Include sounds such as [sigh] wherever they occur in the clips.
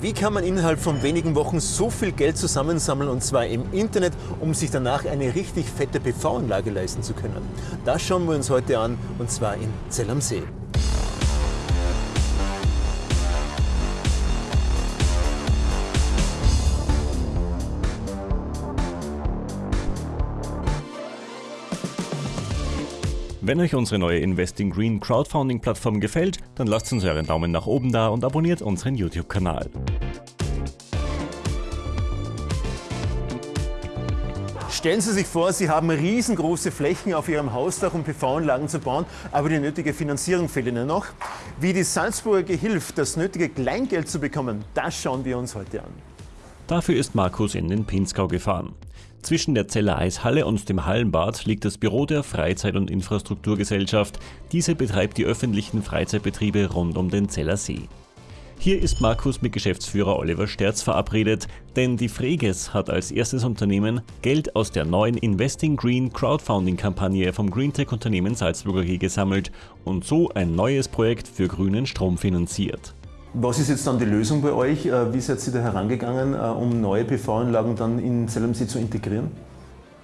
Wie kann man innerhalb von wenigen Wochen so viel Geld zusammensammeln und zwar im Internet, um sich danach eine richtig fette PV-Anlage leisten zu können? Das schauen wir uns heute an und zwar in Zell am See. Wenn euch unsere neue Investing Green Crowdfunding Plattform gefällt, dann lasst uns euren Daumen nach oben da und abonniert unseren YouTube-Kanal. Stellen Sie sich vor, Sie haben riesengroße Flächen auf Ihrem Hausdach, um PV-Anlagen zu bauen, aber die nötige Finanzierung fehlt Ihnen noch. Wie die Salzburger hilft, das nötige Kleingeld zu bekommen, das schauen wir uns heute an. Dafür ist Markus in den Pinzgau gefahren. Zwischen der Zeller Eishalle und dem Hallenbad liegt das Büro der Freizeit- und Infrastrukturgesellschaft. Diese betreibt die öffentlichen Freizeitbetriebe rund um den Zeller See. Hier ist Markus mit Geschäftsführer Oliver Sterz verabredet, denn die Freges hat als erstes Unternehmen Geld aus der neuen Investing Green Crowdfunding-Kampagne vom Greentech-Unternehmen Salzburger G gesammelt und so ein neues Projekt für grünen Strom finanziert. Was ist jetzt dann die Lösung bei euch? Äh, wie seid ihr da herangegangen, äh, um neue PV-Anlagen dann in Zellamsee zu integrieren?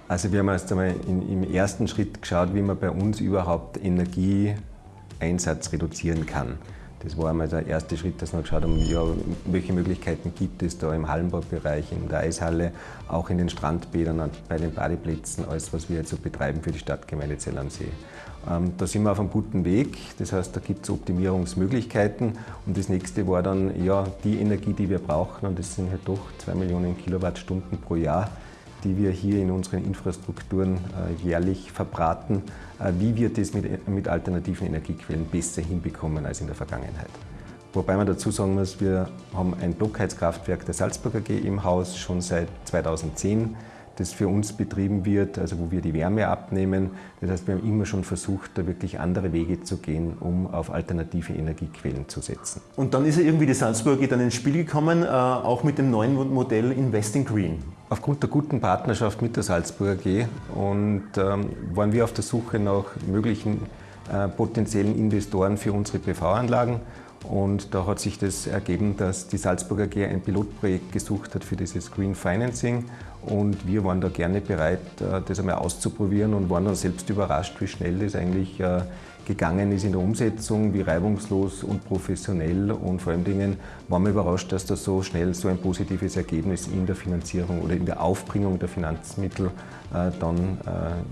Also wir haben erst einmal in, im ersten Schritt geschaut, wie man bei uns überhaupt Energieeinsatz reduzieren kann. Das war einmal der erste Schritt, dass wir geschaut haben, ja, welche Möglichkeiten gibt es da im Hallenbaubereich, in der Eishalle, auch in den Strandbädern, bei den Badeplätzen, alles was wir jetzt so betreiben für die Stadtgemeinde Zell am See. Ähm, da sind wir auf einem guten Weg, das heißt, da gibt es Optimierungsmöglichkeiten. Und das nächste war dann ja, die Energie, die wir brauchen und das sind halt doch 2 Millionen Kilowattstunden pro Jahr, die wir hier in unseren Infrastrukturen äh, jährlich verbraten, äh, wie wir das mit, mit alternativen Energiequellen besser hinbekommen als in der Vergangenheit. Wobei man dazu sagen muss, wir haben ein Blockheizkraftwerk der Salzburger AG im Haus schon seit 2010 das für uns betrieben wird, also wo wir die Wärme abnehmen. Das heißt, wir haben immer schon versucht, da wirklich andere Wege zu gehen, um auf alternative Energiequellen zu setzen. Und dann ist ja irgendwie die Salzburger dann ins Spiel gekommen, äh, auch mit dem neuen Modell Investing Green. Aufgrund der guten Partnerschaft mit der Salzburger AG und ähm, waren wir auf der Suche nach möglichen äh, potenziellen Investoren für unsere PV-Anlagen und da hat sich das ergeben, dass die Salzburger AG ein Pilotprojekt gesucht hat für dieses Green Financing. Und wir waren da gerne bereit, äh, das einmal auszuprobieren und waren dann selbst überrascht, wie schnell das eigentlich äh, gegangen ist in der Umsetzung, wie reibungslos und professionell und vor allen Dingen waren wir überrascht, dass da so schnell so ein positives Ergebnis in der Finanzierung oder in der Aufbringung der Finanzmittel äh, dann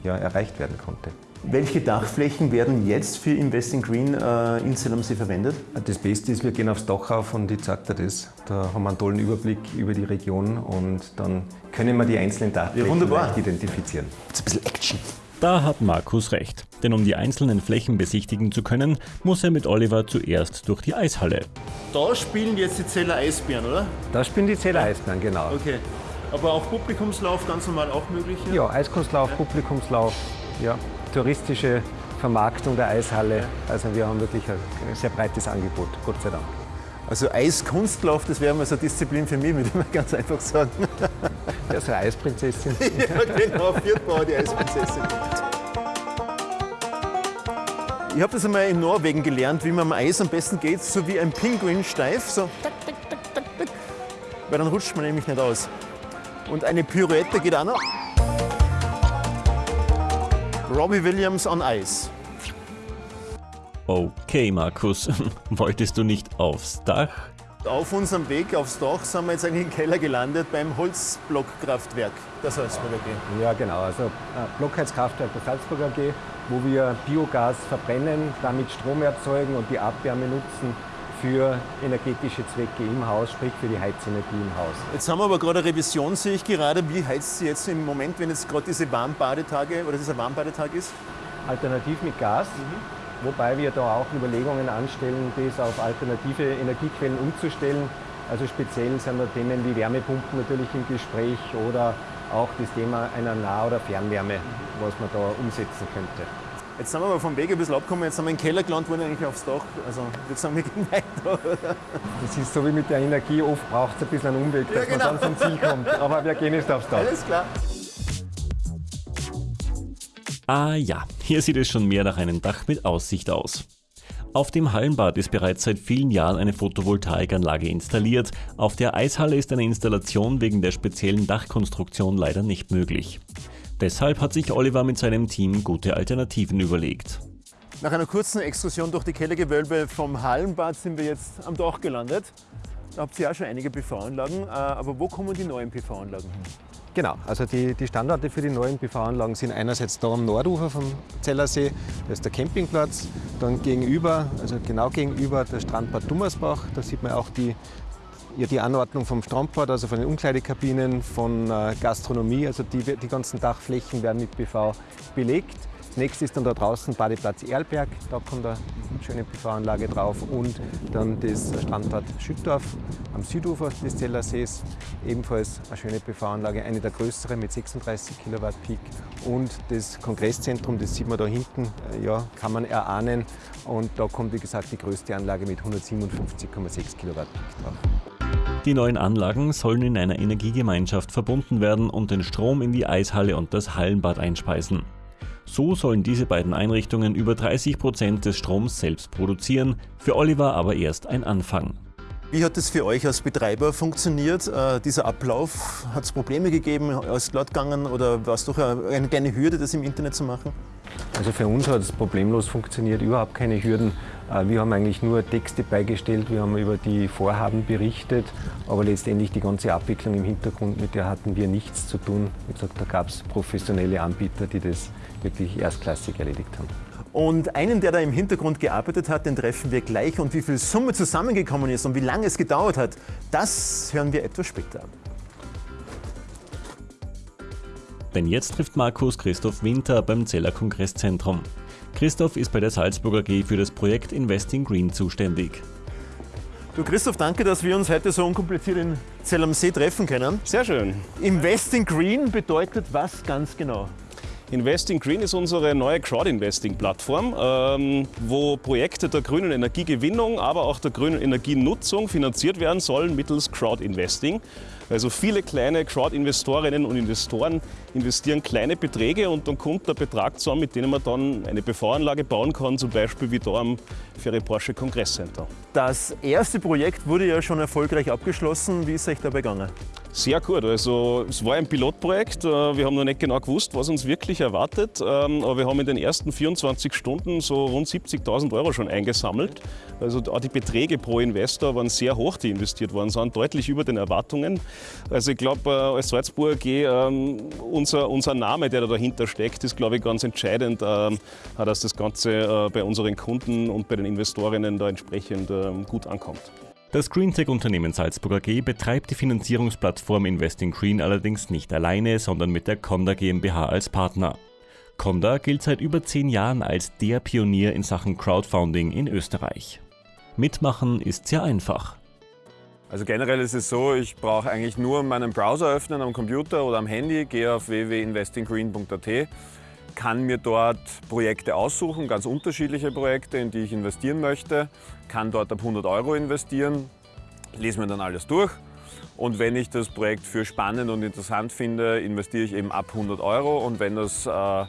ja, erreicht werden konnte. Welche Dachflächen werden jetzt für Investing Green äh, in Zell verwendet? Das Beste ist, wir gehen aufs Dach auf und ich zeige dir das. Da haben wir einen tollen Überblick über die Region und dann können wir die einzelnen Dachflächen ja, identifizieren. Jetzt ein bisschen Action. Da hat Markus recht, denn um die einzelnen Flächen besichtigen zu können, muss er mit Oliver zuerst durch die Eishalle. Da spielen jetzt die Zeller Eisbären, oder? Da spielen die Zeller Eisbären, genau. Okay. Aber auch Publikumslauf ganz normal auch möglich? Ja, ja Eiskunstlauf, ja. Publikumslauf, ja touristische Vermarktung der Eishalle. Also wir haben wirklich ein sehr breites Angebot, Gott sei Dank. Also Eiskunstlauf, das wäre mal so eine Disziplin für mich, [laughs] würde ich mal ganz einfach sagen. Ja, so eine Eisprinzessin. [laughs] ja, genau, Viertbauer, die Eisprinzessin. Ich habe das einmal in Norwegen gelernt, wie man am Eis am besten geht, so wie ein Pinguin steif, so Weil dann rutscht man nämlich nicht aus. Und eine Pirouette geht auch noch. Robbie Williams on Eis. Okay, Markus, [laughs] wolltest du nicht aufs Dach? Auf unserem Weg aufs Dach sind wir jetzt eigentlich im Keller gelandet beim Holzblockkraftwerk der Salzburger AG. Ja, genau. Also äh, Blockheizkraftwerk der Salzburger AG, wo wir Biogas verbrennen, damit Strom erzeugen und die Abwärme nutzen für energetische Zwecke im Haus, sprich für die Heizenergie im Haus. Jetzt haben wir aber gerade eine Revision, sehe ich gerade. Wie heizt sie jetzt im Moment, wenn jetzt gerade diese Warmbadetage oder dieser Warmbadetag ist? Alternativ mit Gas. Mhm. Wobei wir da auch Überlegungen anstellen, das auf alternative Energiequellen umzustellen. Also speziell sind da Themen wie Wärmepumpen natürlich im Gespräch oder auch das Thema einer Nah- oder Fernwärme, was man da umsetzen könnte. Jetzt sind wir aber vom Weg ein bisschen abgekommen, jetzt sind wir in den Keller gelandet, wollen eigentlich aufs Dach. Also ich würde sagen, wir gehen [laughs] weiter. Das ist so wie mit der Energie, oft braucht es ein bisschen einen Umweg, dass ja, genau. man dann zum Ziel kommt. Aber wir gehen jetzt aufs Dach. Alles klar. Ah ja, hier sieht es schon mehr nach einem Dach mit Aussicht aus. Auf dem Hallenbad ist bereits seit vielen Jahren eine Photovoltaikanlage installiert. Auf der Eishalle ist eine Installation wegen der speziellen Dachkonstruktion leider nicht möglich. Deshalb hat sich Oliver mit seinem Team gute Alternativen überlegt. Nach einer kurzen Exkursion durch die Kellergewölbe vom Hallenbad sind wir jetzt am Dach gelandet. Da habt ihr auch schon einige PV-Anlagen, äh, aber wo kommen die neuen PV-Anlagen hin? Genau, also die, die Standorte für die neuen PV-Anlagen sind einerseits da am Nordufer vom Zellersee, das ist der Campingplatz, dann gegenüber, also genau gegenüber der Strandbad Dummersbach, da sieht man auch die, ja, die Anordnung vom Strandbad, also von den Umkleidekabinen, von äh, Gastronomie, also die, die ganzen Dachflächen werden mit PV belegt. Das nächste ist dann da draußen Badeplatz Erlberg, da kommt eine schöne PV-Anlage drauf und dann das Strandbad Schüttorf am Südufer des Zellersees, ebenfalls eine schöne PV-Anlage, eine der größeren mit 36 Kilowatt Peak und das Kongresszentrum, das sieht man da hinten, äh, ja, kann man erahnen und da kommt wie gesagt die größte Anlage mit 157,6 Kilowatt Peak drauf. Die neuen Anlagen sollen in einer Energiegemeinschaft verbunden werden und den Strom in die Eishalle und das Hallenbad einspeisen. So sollen diese beiden Einrichtungen über 30 Prozent des Stroms selbst produzieren, für Oliver aber erst ein Anfang. Wie hat das für euch als Betreiber funktioniert, äh, dieser Ablauf? Hat es Probleme gegeben, ist glatt gegangen oder war es doch eine kleine Hürde, das im Internet zu machen? Also für uns hat es problemlos funktioniert, überhaupt keine Hürden. Äh, wir haben eigentlich nur Texte beigestellt, wir haben über die Vorhaben berichtet, aber letztendlich die ganze Abwicklung im Hintergrund, mit der hatten wir nichts zu tun. Wie gesagt, da gab es professionelle Anbieter, die das wirklich erstklassig erledigt haben. Und einen, der da im Hintergrund gearbeitet hat, den treffen wir gleich. Und wie viel Summe zusammengekommen ist und wie lange es gedauert hat, das hören wir etwas später. Denn jetzt trifft Markus Christoph Winter beim Zeller Kongresszentrum. Christoph ist bei der Salzburger AG für das Projekt Investing Green zuständig. Du Christoph, danke, dass wir uns heute so unkompliziert in Zell am See treffen können. Sehr schön. Investing Green bedeutet was ganz genau? Investing Green ist unsere neue Crowd-Investing-Plattform, ähm, wo Projekte der grünen Energiegewinnung, aber auch der grünen Energienutzung finanziert werden sollen mittels Crowd-Investing. Also viele kleine Crowd-Investorinnen und Investoren investieren kleine Beträge und dann kommt der Betrag zusammen, mit dem man dann eine PV-Anlage bauen kann, zum Beispiel wie da am Ferry Porsche Kongresscenter. Das erste Projekt wurde ja schon erfolgreich abgeschlossen. Wie ist es euch dabei gegangen? Sehr gut. Also es war ein Pilotprojekt. Äh, wir haben noch nicht genau gewusst, was uns wirklich erwartet. Ähm, aber wir haben in den ersten 24 Stunden so rund 70.000 Euro schon eingesammelt. Also auch die Beträge pro Investor waren sehr hoch, die investiert worden sind, deutlich über den Erwartungen. Also ich glaube, äh, als Salzburger AG, ähm, unser, unser Name, der da dahinter steckt, ist, glaube ich, ganz entscheidend, ähm, dass das Ganze äh, bei unseren Kunden und bei den Investorinnen da entsprechend gut ankommt. Das Greentech-Unternehmen Salzburg AG betreibt die Finanzierungsplattform Investing Green allerdings nicht alleine, sondern mit der Conda GmbH als Partner. Conda gilt seit über zehn Jahren als der Pionier in Sachen Crowdfunding in Österreich. Mitmachen ist sehr einfach. Also generell ist es so, ich brauche eigentlich nur meinen Browser öffnen am Computer oder am Handy, gehe auf www.investinggreen.at, kann mir dort Projekte aussuchen, ganz unterschiedliche Projekte, in die ich investieren möchte, kann dort ab 100 Euro investieren, lese mir dann alles durch und wenn ich das Projekt für spannend und interessant finde, investiere ich eben ab 100 Euro und wenn das äh,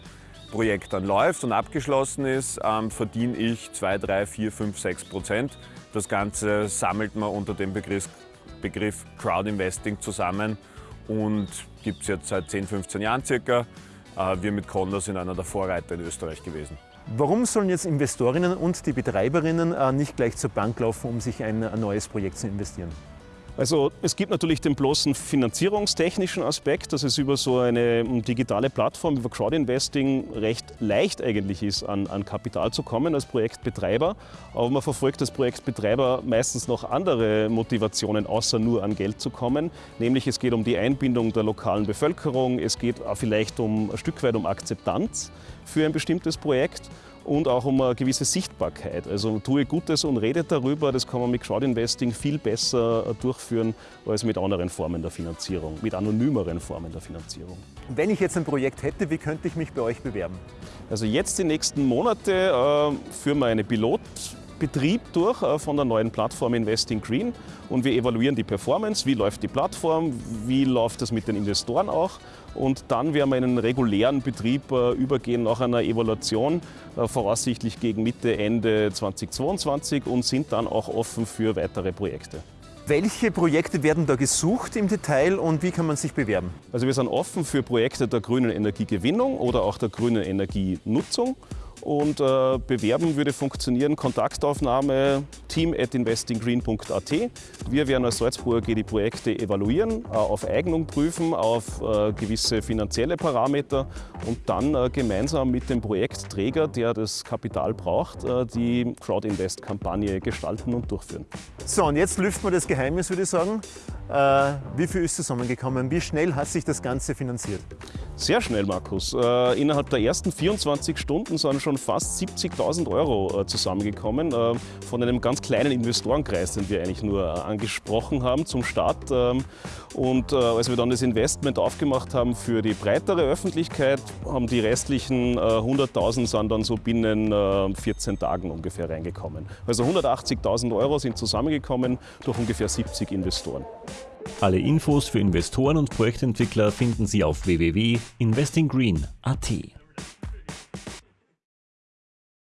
Projekt dann läuft und abgeschlossen ist, ähm, verdiene ich 2, 3, 4, 5, 6 Prozent. Das Ganze sammelt man unter dem Begriff, Begriff Crowd Investing zusammen und gibt es jetzt seit 10, 15 Jahren circa. Äh, wir mit Conda sind einer der Vorreiter in Österreich gewesen. Warum sollen jetzt Investorinnen und die Betreiberinnen äh, nicht gleich zur Bank laufen, um sich ein neues Projekt zu investieren? Also es gibt natürlich den bloßen finanzierungstechnischen Aspekt, dass es über so eine digitale Plattform, über Crowdinvesting recht leicht eigentlich ist, an, an Kapital zu kommen als Projektbetreiber. Aber man verfolgt als Projektbetreiber meistens noch andere Motivationen, außer nur an Geld zu kommen. Nämlich es geht um die Einbindung der lokalen Bevölkerung, es geht vielleicht um ein Stück weit um Akzeptanz für ein bestimmtes Projekt und auch um eine gewisse Sichtbarkeit. Also tue Gutes und rede darüber, das kann man mit Crowdinvesting viel besser durchführen als mit anderen Formen der Finanzierung, mit anonymeren Formen der Finanzierung. Wenn ich jetzt ein Projekt hätte, wie könnte ich mich bei euch bewerben? Also jetzt die nächsten Monate äh, führen wir eine Pilot Betrieb durch äh, von der neuen Plattform Investing Green. Und wir evaluieren die Performance, wie läuft die Plattform, wie läuft das mit den Investoren auch? Und dann werden wir in einen regulären Betrieb äh, übergehen nach einer Evaluation, äh, voraussichtlich gegen Mitte, Ende 2022 und sind dann auch offen für weitere Projekte. Welche Projekte werden da gesucht im Detail und wie kann man sich bewerben? Also wir sind offen für Projekte der grünen Energiegewinnung oder auch der grünen Energienutzung und äh, bewerben würde funktionieren Kontaktaufnahme team at investinggreen.at. Wir werden als Salzburger die Projekte evaluieren, äh, auf Eignung prüfen, auf äh, gewisse finanzielle Parameter und dann äh, gemeinsam mit dem Projektträger, der das Kapital braucht, äh, die Crowdinvest-Kampagne gestalten und durchführen. So, und jetzt lüften wir das Geheimnis, würde ich sagen. Äh, wie viel ist zusammengekommen? Wie schnell hat sich das Ganze finanziert? Sehr schnell, Markus. Innerhalb der ersten 24 Stunden sind schon fast 70.000 Euro äh, zusammengekommen äh, von einem ganz kleinen Investorenkreis, den wir eigentlich nur äh, angesprochen haben zum Start. Ähm, und als wir dann das Investment aufgemacht haben für die breitere Öffentlichkeit, haben die restlichen 100.000 sind dann so binnen 14 Tagen ungefähr reingekommen. Also 180.000 Euro sind zusammengekommen durch ungefähr 70 Investoren. Alle Infos für Investoren und Projektentwickler finden Sie auf www.investinggreen.at.